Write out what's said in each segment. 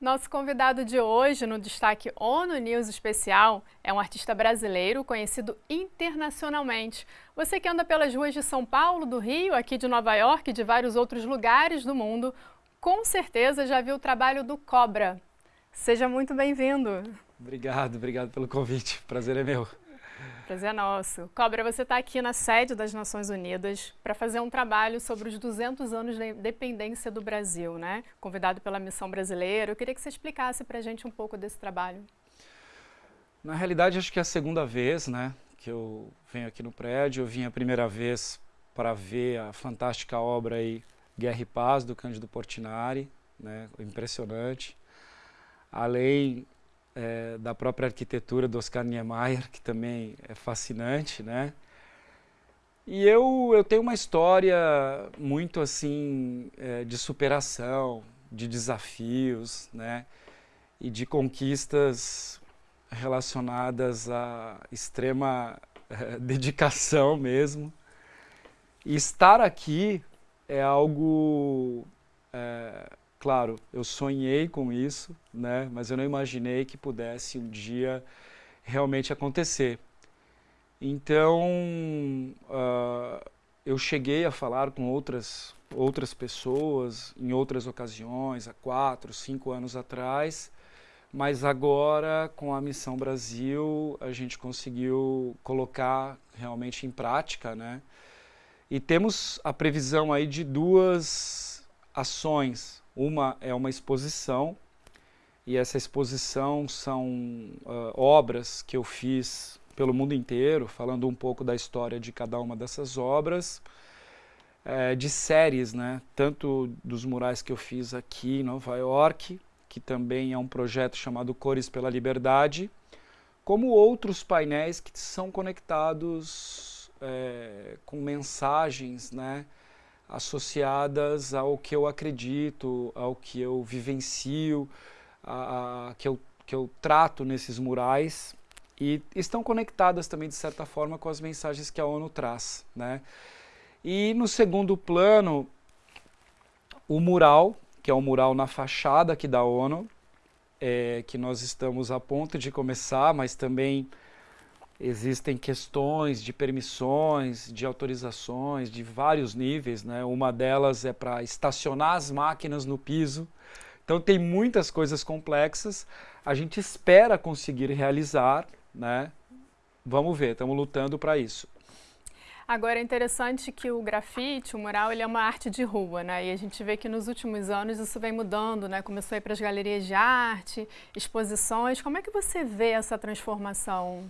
Nosso convidado de hoje, no destaque ONU News Especial, é um artista brasileiro conhecido internacionalmente. Você que anda pelas ruas de São Paulo, do Rio, aqui de Nova York e de vários outros lugares do mundo, com certeza já viu o trabalho do Cobra. Seja muito bem-vindo. Obrigado, obrigado pelo convite. Prazer é meu. Prazer é nosso. Cobra, você está aqui na sede das Nações Unidas para fazer um trabalho sobre os 200 anos da independência do Brasil, né? Convidado pela Missão Brasileira. Eu queria que você explicasse para a gente um pouco desse trabalho. Na realidade, acho que é a segunda vez, né, que eu venho aqui no prédio. Eu vim a primeira vez para ver a fantástica obra aí, Guerra e Paz, do Cândido Portinari, né, impressionante. Além é, da própria arquitetura do Oscar Niemeyer, que também é fascinante, né? E eu, eu tenho uma história muito assim é, de superação, de desafios, né? E de conquistas relacionadas à extrema é, dedicação mesmo. E estar aqui é algo é, Claro, eu sonhei com isso, né? mas eu não imaginei que pudesse um dia realmente acontecer. Então, uh, eu cheguei a falar com outras, outras pessoas em outras ocasiões, há quatro, cinco anos atrás, mas agora, com a Missão Brasil, a gente conseguiu colocar realmente em prática, né? E temos a previsão aí de duas ações uma é uma exposição, e essa exposição são uh, obras que eu fiz pelo mundo inteiro, falando um pouco da história de cada uma dessas obras, é, de séries, né? tanto dos murais que eu fiz aqui em Nova York, que também é um projeto chamado Cores pela Liberdade, como outros painéis que são conectados é, com mensagens, né? Associadas ao que eu acredito, ao que eu vivencio, a, a, que, eu, que eu trato nesses murais e estão conectadas também, de certa forma, com as mensagens que a ONU traz. Né? E no segundo plano, o mural, que é o mural na fachada aqui da ONU, é, que nós estamos a ponto de começar, mas também existem questões de permissões, de autorizações, de vários níveis. Né? Uma delas é para estacionar as máquinas no piso. Então tem muitas coisas complexas. A gente espera conseguir realizar. Né? Vamos ver, estamos lutando para isso. Agora é interessante que o grafite, o mural, ele é uma arte de rua, né? E a gente vê que nos últimos anos isso vem mudando, né? Começou a ir para as galerias de arte, exposições. Como é que você vê essa transformação?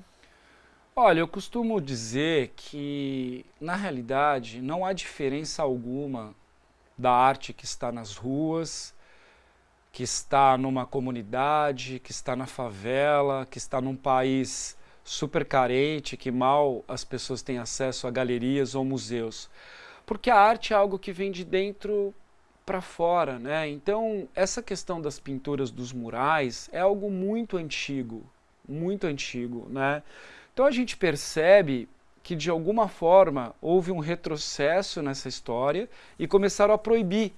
Olha, eu costumo dizer que, na realidade, não há diferença alguma da arte que está nas ruas, que está numa comunidade, que está na favela, que está num país super carente, que mal as pessoas têm acesso a galerias ou museus. Porque a arte é algo que vem de dentro para fora, né? Então, essa questão das pinturas dos murais é algo muito antigo, muito antigo, né? Então a gente percebe que de alguma forma houve um retrocesso nessa história e começaram a proibir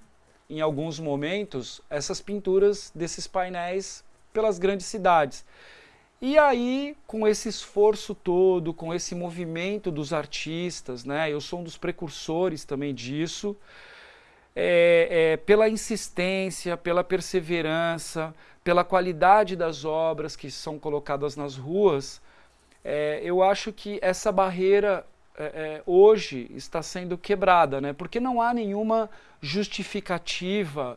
em alguns momentos essas pinturas desses painéis pelas grandes cidades. E aí, com esse esforço todo, com esse movimento dos artistas, né, eu sou um dos precursores também disso, é, é, pela insistência, pela perseverança, pela qualidade das obras que são colocadas nas ruas, é, eu acho que essa barreira é, é, hoje está sendo quebrada, né? porque não há nenhuma justificativa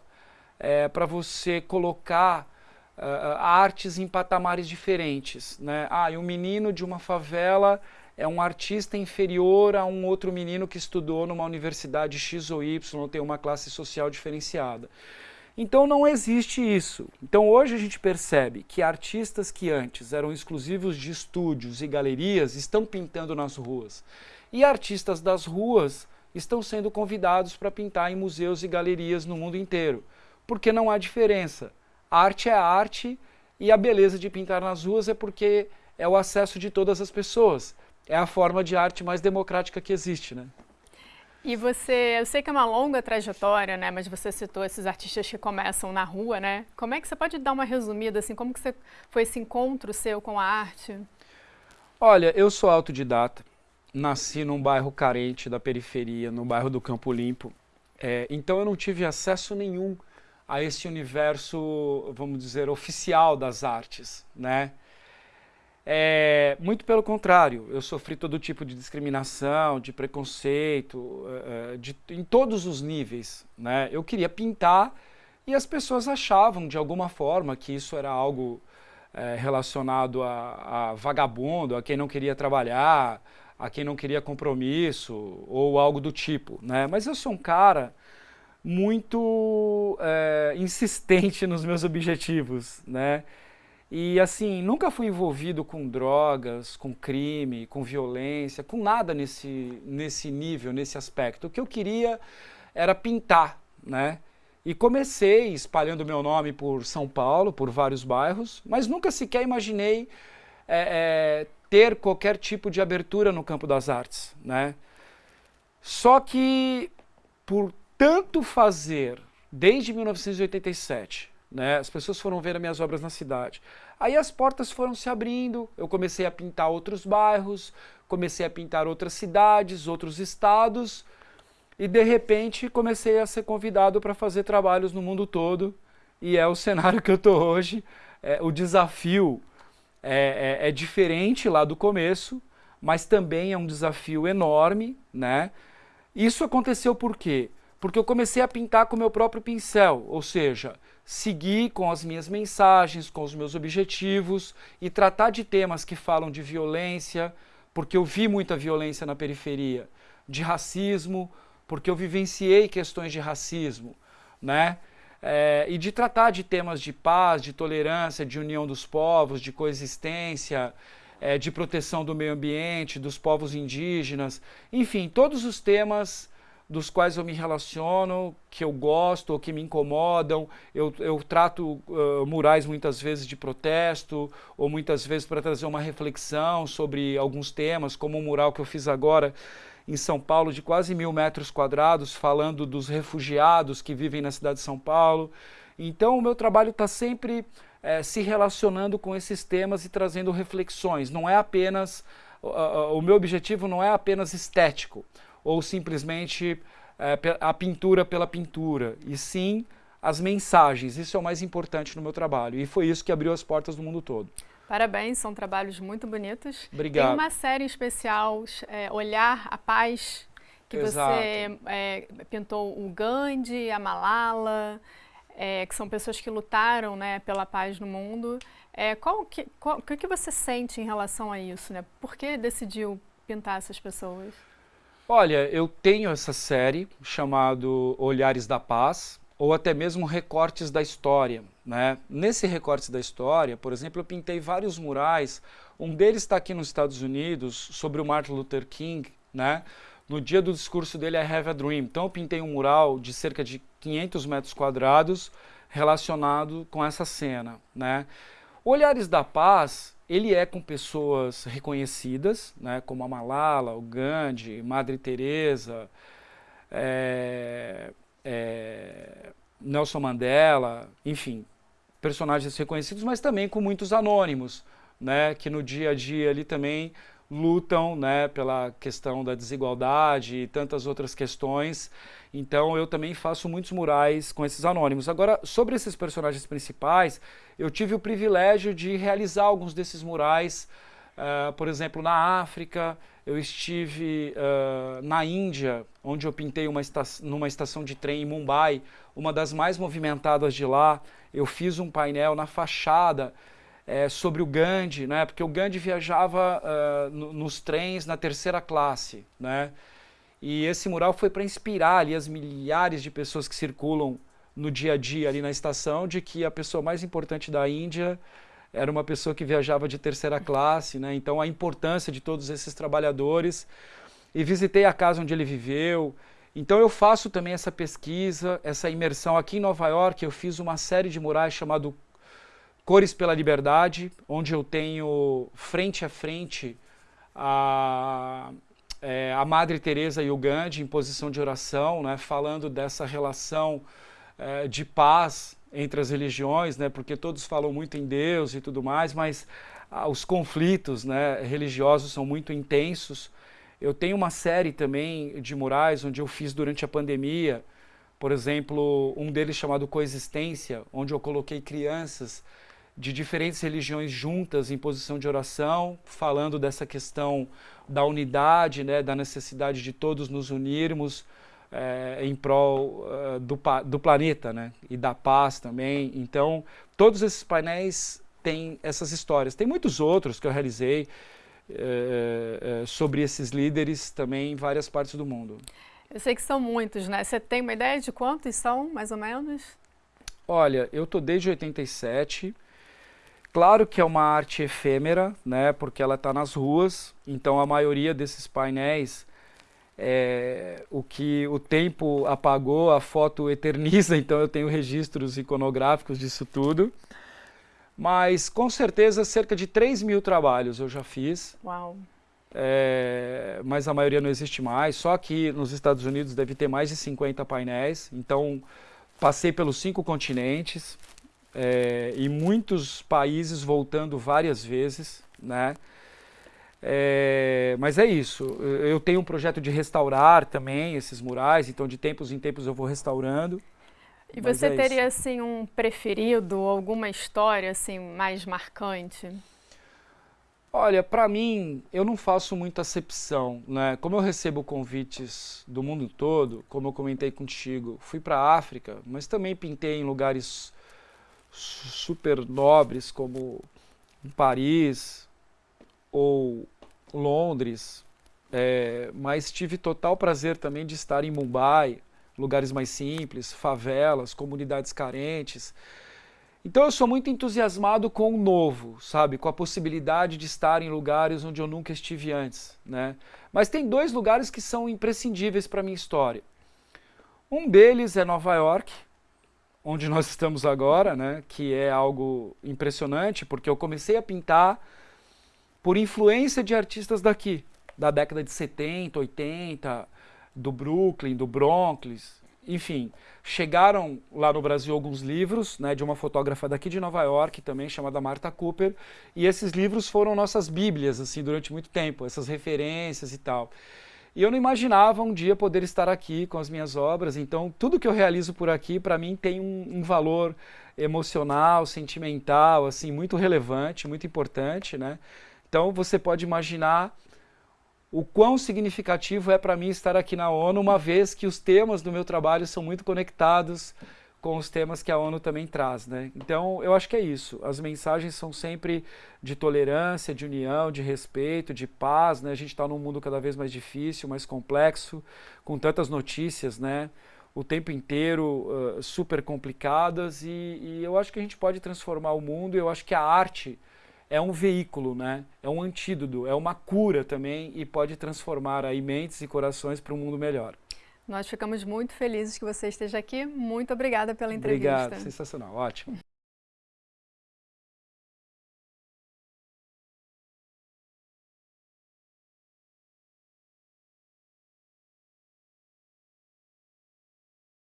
é, para você colocar uh, artes em patamares diferentes. Né? Ah, e um menino de uma favela é um artista inferior a um outro menino que estudou numa universidade X ou Y, tem uma classe social diferenciada. Então não existe isso. Então hoje a gente percebe que artistas que antes eram exclusivos de estúdios e galerias estão pintando nas ruas. E artistas das ruas estão sendo convidados para pintar em museus e galerias no mundo inteiro. Porque não há diferença. Arte é arte e a beleza de pintar nas ruas é porque é o acesso de todas as pessoas. É a forma de arte mais democrática que existe, né? E você, eu sei que é uma longa trajetória, né? Mas você citou esses artistas que começam na rua, né? Como é que você pode dar uma resumida, assim, como que você, foi esse encontro seu com a arte? Olha, eu sou autodidata, nasci num bairro carente da periferia, no bairro do Campo Limpo, é, então eu não tive acesso nenhum a esse universo, vamos dizer, oficial das artes, né? É, muito pelo contrário, eu sofri todo tipo de discriminação, de preconceito, é, é, de, em todos os níveis. Né? Eu queria pintar e as pessoas achavam, de alguma forma, que isso era algo é, relacionado a, a, vagabundo, a quem não queria trabalhar, a quem não queria compromisso, ou algo do tipo. Né? Mas eu sou um cara muito é, insistente nos meus objetivos. Né? E assim, nunca fui envolvido com drogas, com crime, com violência, com nada nesse, nesse nível, nesse aspecto. O que eu queria era pintar, né? E comecei espalhando meu nome por São Paulo, por vários bairros, mas nunca sequer imaginei é, é, ter qualquer tipo de abertura no campo das artes, né? Só que por tanto fazer desde 1987, né? As pessoas foram ver as minhas obras na cidade. Aí as portas foram se abrindo, eu comecei a pintar outros bairros, comecei a pintar outras cidades, outros estados, e de repente comecei a ser convidado para fazer trabalhos no mundo todo, e é o cenário que eu estou hoje. É, o desafio é, é, é diferente lá do começo, mas também é um desafio enorme, né? Isso aconteceu por quê? Porque eu comecei a pintar com o meu próprio pincel, ou seja, seguir com as minhas mensagens, com os meus objetivos e tratar de temas que falam de violência, porque eu vi muita violência na periferia, de racismo, porque eu vivenciei questões de racismo, né? É, e de tratar de temas de paz, de tolerância, de união dos povos, de coexistência, é, de proteção do meio ambiente, dos povos indígenas, enfim, todos os temas dos quais eu me relaciono, que eu gosto ou que me incomodam. Eu, eu trato uh, murais muitas vezes de protesto ou muitas vezes para trazer uma reflexão sobre alguns temas, como o mural que eu fiz agora em São Paulo de quase mil metros quadrados, falando dos refugiados que vivem na cidade de São Paulo. Então o meu trabalho está sempre é, se relacionando com esses temas e trazendo reflexões. Não é apenas, o meu objetivo não é apenas estético ou simplesmente é, a pintura pela pintura, e sim as mensagens. Isso é o mais importante no meu trabalho. E foi isso que abriu as portas do mundo todo. Parabéns, são trabalhos muito bonitos. Obrigado. Tem uma série especial, é, Olhar a Paz, que Exato. você é, pintou o Gandhi, a Malala, é, que são pessoas que lutaram né, pela paz no mundo. É, qual que, qual, o que você sente em relação a isso? Né? Por que decidiu pintar essas pessoas? Olha, eu tenho essa série chamado Olhares da Paz, ou até mesmo Recortes da História. Né? Nesse Recortes da História, por exemplo, eu pintei vários murais, um deles está aqui nos Estados Unidos, sobre o Martin Luther King, né? no dia do discurso dele, I Have a Dream. Então eu pintei um mural de cerca de 500 metros quadrados relacionado com essa cena. Né? Olhares da Paz ele é com pessoas reconhecidas, né, como a Malala, o Gandhi, Madre Teresa, é, é, Nelson Mandela, enfim, personagens reconhecidos, mas também com muitos anônimos, né, que no dia a dia ali também lutam né, pela questão da desigualdade e tantas outras questões. Então eu também faço muitos murais com esses anônimos. Agora, sobre esses personagens principais, eu tive o privilégio de realizar alguns desses murais, uh, por exemplo, na África, eu estive uh, na Índia, onde eu pintei uma numa estação de trem em Mumbai, uma das mais movimentadas de lá. Eu fiz um painel na fachada é, sobre o Gandhi, né? porque o Gandhi viajava uh, no, nos trens na terceira classe. Né? E esse mural foi para inspirar ali as milhares de pessoas que circulam no dia a dia ali na estação de que a pessoa mais importante da Índia era uma pessoa que viajava de terceira classe, né? então a importância de todos esses trabalhadores. E visitei a casa onde ele viveu. Então eu faço também essa pesquisa, essa imersão aqui em Nova York. Eu fiz uma série de murais chamado Cores pela Liberdade, onde eu tenho frente a frente a, é, a Madre Teresa e o Gandhi em posição de oração, né, falando dessa relação é, de paz entre as religiões, né, porque todos falam muito em Deus e tudo mais, mas ah, os conflitos né, religiosos são muito intensos. Eu tenho uma série também de murais onde eu fiz durante a pandemia, por exemplo, um deles chamado Coexistência, onde eu coloquei crianças de diferentes religiões juntas em posição de oração, falando dessa questão da unidade, né, da necessidade de todos nos unirmos é, em prol uh, do, do planeta né, e da paz também. Então, todos esses painéis têm essas histórias. Tem muitos outros que eu realizei é, é, sobre esses líderes também em várias partes do mundo. Eu sei que são muitos, né? Você tem uma ideia de quantos são, mais ou menos? Olha, eu tô desde 87. Claro que é uma arte efêmera, né? Porque ela está nas ruas. Então a maioria desses painéis, é, o que o tempo apagou, a foto eterniza. Então eu tenho registros iconográficos disso tudo. Mas com certeza cerca de 3 mil trabalhos eu já fiz. Uau! é, mas a maioria não existe mais. Só que nos Estados Unidos deve ter mais de 50 painéis. Então, passei pelos cinco continentes é, e muitos países voltando várias vezes, né? É, mas é isso, eu tenho um projeto de restaurar também esses murais, então de tempos em tempos eu vou restaurando. E você é teria isso. assim um preferido, alguma história assim mais marcante? Olha, para mim, eu não faço muita acepção, né? Como eu recebo convites do mundo todo, como eu comentei contigo, fui para a África, mas também pintei em lugares super nobres como Paris ou Londres, é, mas tive total prazer também de estar em Mumbai, lugares mais simples, favelas, comunidades carentes. Então eu sou muito entusiasmado com o novo, sabe? Com a possibilidade de estar em lugares onde eu nunca estive antes, né? Mas tem dois lugares que são imprescindíveis para minha história. Um deles é Nova York, onde nós estamos agora, né? Que é algo impressionante, porque eu comecei a pintar por influência de artistas daqui, da década de 70, 80, do Brooklyn, do Bronx, enfim, chegaram lá no Brasil alguns livros né, de uma fotógrafa daqui de Nova York também, chamada Martha Cooper, e esses livros foram nossas bíblias assim durante muito tempo, essas referências e tal. E eu não imaginava um dia poder estar aqui com as minhas obras, então tudo que eu realizo por aqui, para mim, tem um, um, valor emocional, sentimental, assim, muito relevante, muito importante, né? Então você pode imaginar o quão significativo é para mim estar aqui na ONU, uma vez que os temas do meu trabalho são muito conectados com os temas que a ONU também traz. Né? Então, eu acho que é isso. As mensagens são sempre de tolerância, de união, de respeito, de paz. Né? A gente está num mundo cada vez mais difícil, mais complexo, com tantas notícias, né? o tempo inteiro uh, super complicadas, e, e eu acho que a gente pode transformar o mundo, eu acho que a arte é um veículo, né? é um antídoto, é uma cura também e pode transformar aí mentes e corações para um mundo melhor. Nós ficamos muito felizes que você esteja aqui. Muito obrigada pela entrevista. Obrigado, sensacional, ótimo.